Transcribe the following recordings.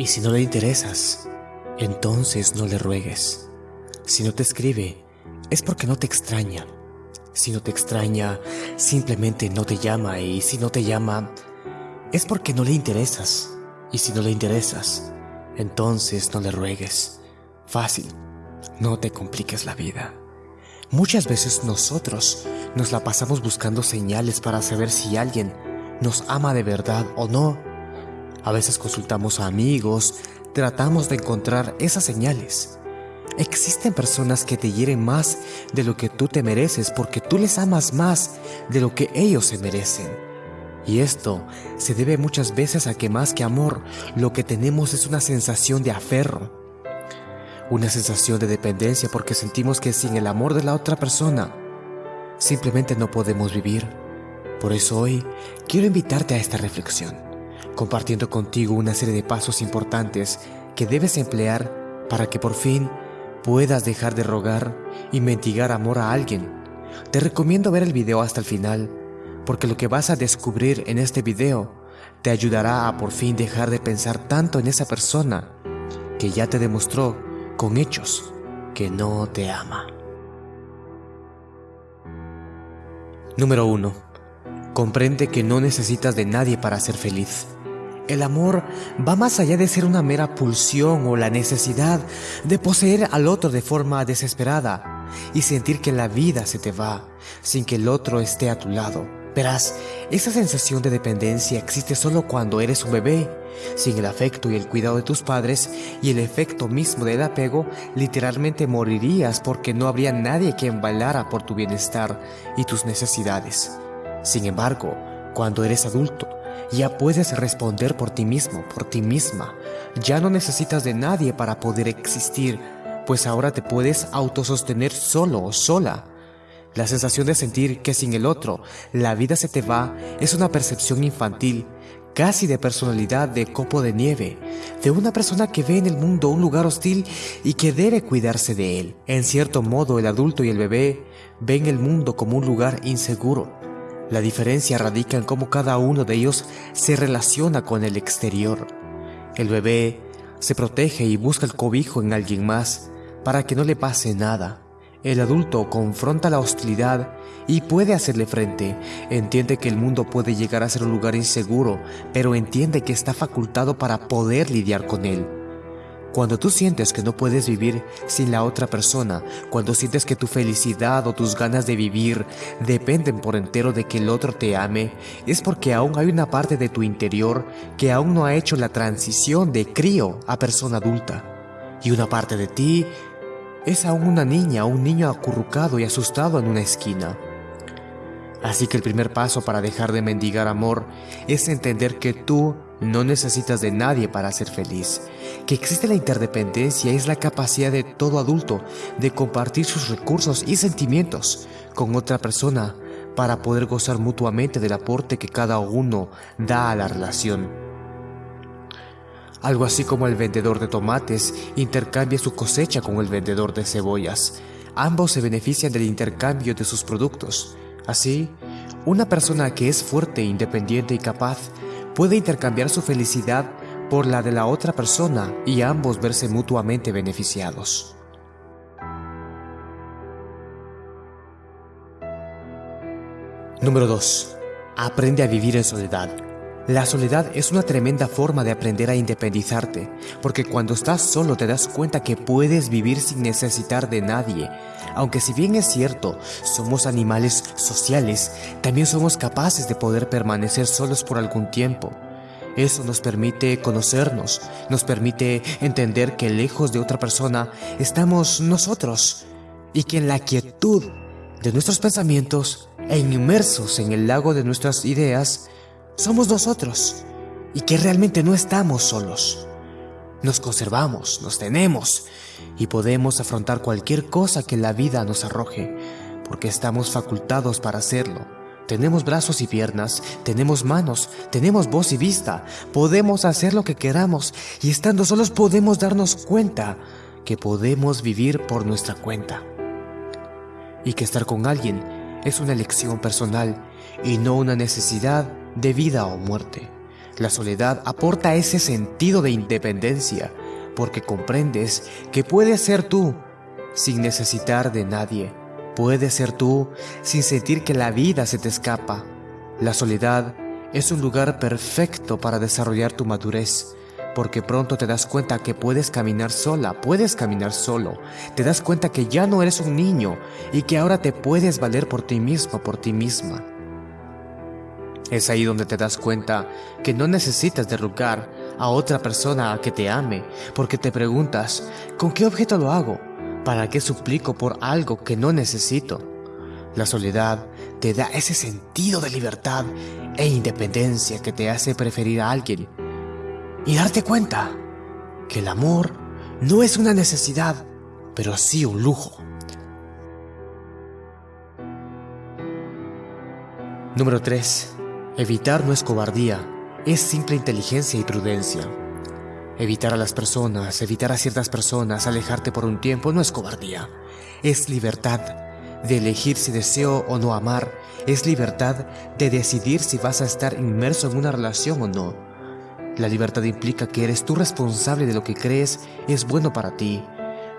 Y si no le interesas, entonces no le ruegues. Si no te escribe, es porque no te extraña. Si no te extraña, simplemente no te llama y si no te llama, es porque no le interesas. Y si no le interesas, entonces no le ruegues. Fácil, no te compliques la vida. Muchas veces nosotros nos la pasamos buscando señales para saber si alguien nos ama de verdad o no. A veces consultamos a amigos, tratamos de encontrar esas señales. Existen personas que te hieren más de lo que tú te mereces porque tú les amas más de lo que ellos se merecen. Y esto se debe muchas veces a que más que amor, lo que tenemos es una sensación de aferro. Una sensación de dependencia porque sentimos que sin el amor de la otra persona, simplemente no podemos vivir. Por eso hoy quiero invitarte a esta reflexión, compartiendo contigo una serie de pasos importantes que debes emplear para que por fin puedas dejar de rogar y mendigar amor a alguien. Te recomiendo ver el video hasta el final, porque lo que vas a descubrir en este video te ayudará a por fin dejar de pensar tanto en esa persona que ya te demostró con hechos que no te ama. Número 1. Comprende que no necesitas de nadie para ser feliz. El amor va más allá de ser una mera pulsión o la necesidad de poseer al otro de forma desesperada y sentir que la vida se te va sin que el otro esté a tu lado. Verás, esa sensación de dependencia existe solo cuando eres un bebé. Sin el afecto y el cuidado de tus padres y el efecto mismo del apego, literalmente morirías porque no habría nadie que embalara por tu bienestar y tus necesidades. Sin embargo, cuando eres adulto, ya puedes responder por ti mismo, por ti misma. Ya no necesitas de nadie para poder existir, pues ahora te puedes autosostener solo o sola. La sensación de sentir que sin el otro la vida se te va es una percepción infantil, casi de personalidad de copo de nieve, de una persona que ve en el mundo un lugar hostil y que debe cuidarse de él. En cierto modo el adulto y el bebé ven el mundo como un lugar inseguro, la diferencia radica en cómo cada uno de ellos se relaciona con el exterior. El bebé se protege y busca el cobijo en alguien más para que no le pase nada. El adulto confronta la hostilidad y puede hacerle frente. Entiende que el mundo puede llegar a ser un lugar inseguro, pero entiende que está facultado para poder lidiar con él. Cuando tú sientes que no puedes vivir sin la otra persona, cuando sientes que tu felicidad o tus ganas de vivir dependen por entero de que el otro te ame, es porque aún hay una parte de tu interior que aún no ha hecho la transición de crío a persona adulta. Y una parte de ti es aún una niña o un niño acurrucado y asustado en una esquina. Así que el primer paso para dejar de mendigar amor es entender que tú no necesitas de nadie para ser feliz, que existe la interdependencia es la capacidad de todo adulto de compartir sus recursos y sentimientos con otra persona para poder gozar mutuamente del aporte que cada uno da a la relación. Algo así como el vendedor de tomates intercambia su cosecha con el vendedor de cebollas. Ambos se benefician del intercambio de sus productos. Así, una persona que es fuerte, independiente y capaz puede intercambiar su felicidad por la de la otra persona y ambos verse mutuamente beneficiados. Número 2. Aprende a vivir en soledad. La soledad es una tremenda forma de aprender a independizarte, porque cuando estás solo te das cuenta que puedes vivir sin necesitar de nadie. Aunque si bien es cierto, somos animales sociales, también somos capaces de poder permanecer solos por algún tiempo. Eso nos permite conocernos, nos permite entender que lejos de otra persona estamos nosotros y que en la quietud de nuestros pensamientos e inmersos en el lago de nuestras ideas, somos nosotros y que realmente no estamos solos. Nos conservamos, nos tenemos y podemos afrontar cualquier cosa que la vida nos arroje, porque estamos facultados para hacerlo. Tenemos brazos y piernas, tenemos manos, tenemos voz y vista, podemos hacer lo que queramos y estando solos podemos darnos cuenta que podemos vivir por nuestra cuenta. Y que estar con alguien es una elección personal y no una necesidad de vida o muerte. La soledad aporta ese sentido de independencia porque comprendes que puedes ser tú sin necesitar de nadie. Puedes ser tú sin sentir que la vida se te escapa. La soledad es un lugar perfecto para desarrollar tu madurez, porque pronto te das cuenta que puedes caminar sola, puedes caminar solo, te das cuenta que ya no eres un niño y que ahora te puedes valer por ti mismo, por ti misma. Es ahí donde te das cuenta que no necesitas derrocar a otra persona a que te ame, porque te preguntas, ¿con qué objeto lo hago? ¿Para qué suplico por algo que no necesito? La soledad te da ese sentido de libertad e independencia que te hace preferir a alguien y darte cuenta que el amor no es una necesidad, pero sí un lujo. Número 3. Evitar no es cobardía, es simple inteligencia y prudencia. Evitar a las personas, evitar a ciertas personas, alejarte por un tiempo no es cobardía, es libertad de elegir si deseo o no amar, es libertad de decidir si vas a estar inmerso en una relación o no. La libertad implica que eres tú responsable de lo que crees es bueno para ti,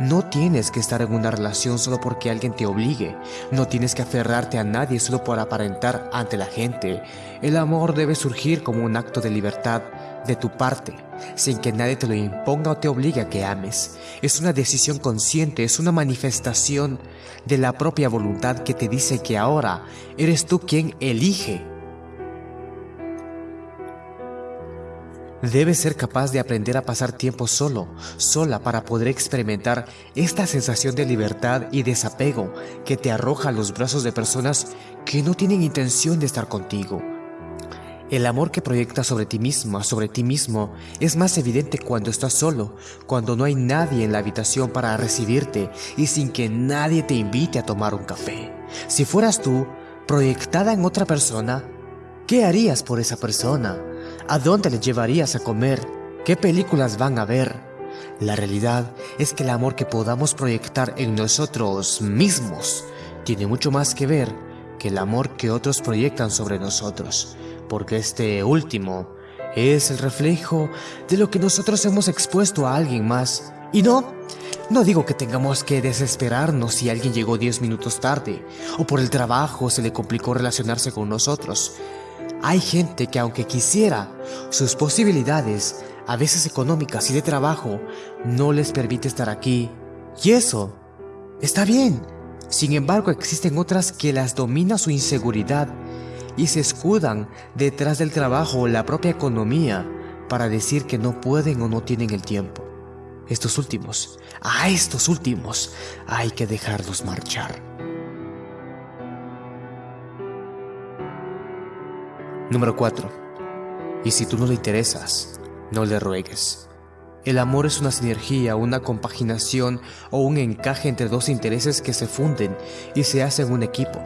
no tienes que estar en una relación solo porque alguien te obligue. No tienes que aferrarte a nadie solo por aparentar ante la gente. El amor debe surgir como un acto de libertad de tu parte, sin que nadie te lo imponga o te obligue a que ames. Es una decisión consciente, es una manifestación de la propia voluntad que te dice que ahora eres tú quien elige Debes ser capaz de aprender a pasar tiempo solo, sola para poder experimentar esta sensación de libertad y desapego que te arroja a los brazos de personas que no tienen intención de estar contigo. El amor que proyectas sobre ti misma, sobre ti mismo, es más evidente cuando estás solo, cuando no hay nadie en la habitación para recibirte y sin que nadie te invite a tomar un café. Si fueras tú, proyectada en otra persona, ¿qué harías por esa persona? ¿A dónde le llevarías a comer? ¿Qué películas van a ver? La realidad es que el amor que podamos proyectar en nosotros mismos tiene mucho más que ver que el amor que otros proyectan sobre nosotros, porque este último es el reflejo de lo que nosotros hemos expuesto a alguien más. Y no, no digo que tengamos que desesperarnos si alguien llegó 10 minutos tarde, o por el trabajo se le complicó relacionarse con nosotros. Hay gente que aunque quisiera, sus posibilidades, a veces económicas y de trabajo, no les permite estar aquí. Y eso está bien. Sin embargo, existen otras que las domina su inseguridad y se escudan detrás del trabajo o la propia economía para decir que no pueden o no tienen el tiempo. Estos últimos, a estos últimos, hay que dejarlos marchar. Número 4. Y si tú no le interesas, no le ruegues. El amor es una sinergia, una compaginación o un encaje entre dos intereses que se funden y se hacen un equipo.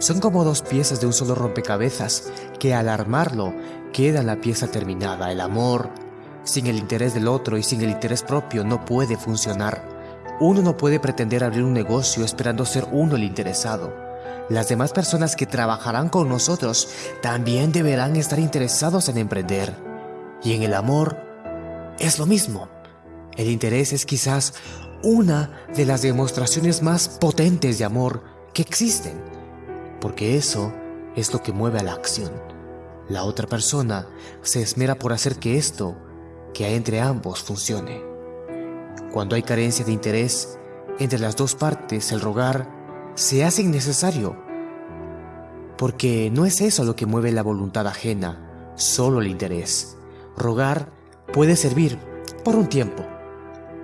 Son como dos piezas de un solo rompecabezas que al armarlo queda la pieza terminada. El amor, sin el interés del otro y sin el interés propio, no puede funcionar. Uno no puede pretender abrir un negocio esperando ser uno el interesado. Las demás personas que trabajarán con nosotros también deberán estar interesados en emprender. Y en el amor es lo mismo. El interés es quizás una de las demostraciones más potentes de amor que existen, porque eso es lo que mueve a la acción. La otra persona se esmera por hacer que esto, que hay entre ambos, funcione. Cuando hay carencia de interés entre las dos partes, el rogar se hace innecesario, porque no es eso lo que mueve la voluntad ajena, solo el interés. Rogar puede servir por un tiempo,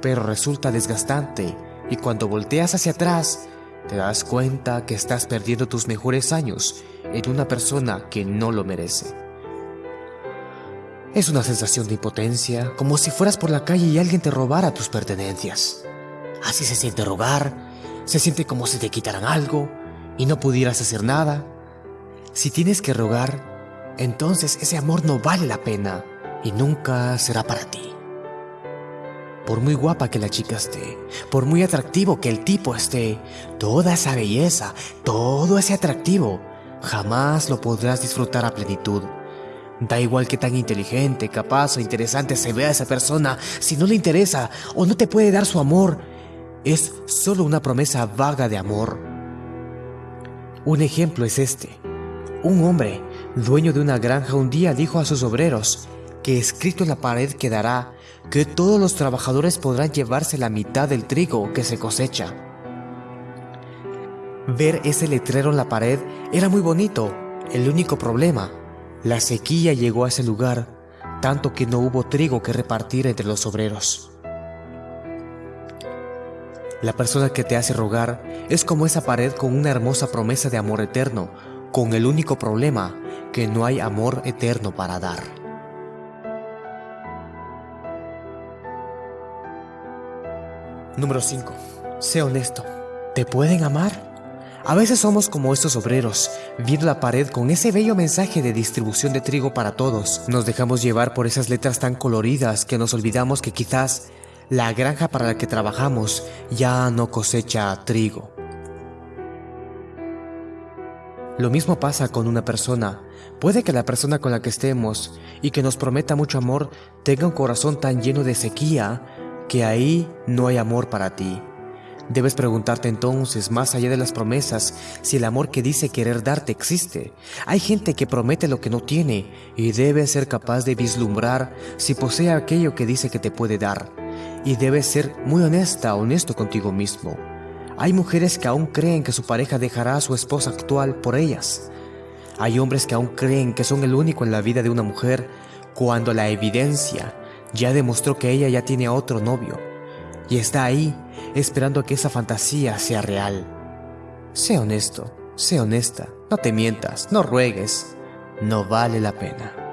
pero resulta desgastante y cuando volteas hacia atrás, te das cuenta que estás perdiendo tus mejores años en una persona que no lo merece. Es una sensación de impotencia, como si fueras por la calle y alguien te robara tus pertenencias. Así se siente rogar se siente como si te quitaran algo y no pudieras hacer nada. Si tienes que rogar, entonces ese amor no vale la pena y nunca será para ti. Por muy guapa que la chica esté, por muy atractivo que el tipo esté, toda esa belleza, todo ese atractivo, jamás lo podrás disfrutar a plenitud, Da igual que tan inteligente, capaz o interesante se vea esa persona, si no le interesa o no te puede dar su amor, es solo una promesa vaga de amor. Un ejemplo es este. Un hombre, dueño de una granja, un día dijo a sus obreros que escrito en la pared quedará que todos los trabajadores podrán llevarse la mitad del trigo que se cosecha. Ver ese letrero en la pared era muy bonito, el único problema la sequía llegó a ese lugar, tanto que no hubo trigo que repartir entre los obreros. La persona que te hace rogar es como esa pared con una hermosa promesa de amor eterno, con el único problema que no hay amor eterno para dar. Número 5. Sé honesto. ¿Te pueden amar? A veces somos como estos obreros, viendo la pared con ese bello mensaje de distribución de trigo para todos. Nos dejamos llevar por esas letras tan coloridas que nos olvidamos que quizás la granja para la que trabajamos ya no cosecha trigo. Lo mismo pasa con una persona. Puede que la persona con la que estemos y que nos prometa mucho amor tenga un corazón tan lleno de sequía que ahí no hay amor para ti. Debes preguntarte entonces, más allá de las promesas, si el amor que dice querer darte existe. Hay gente que promete lo que no tiene y debes ser capaz de vislumbrar si posee aquello que dice que te puede dar. Y debes ser muy honesta, honesto contigo mismo. Hay mujeres que aún creen que su pareja dejará a su esposa actual por ellas. Hay hombres que aún creen que son el único en la vida de una mujer cuando la evidencia ya demostró que ella ya tiene otro novio y está ahí esperando a que esa fantasía sea real. Sé honesto, sé honesta, no te mientas, no ruegues, no vale la pena.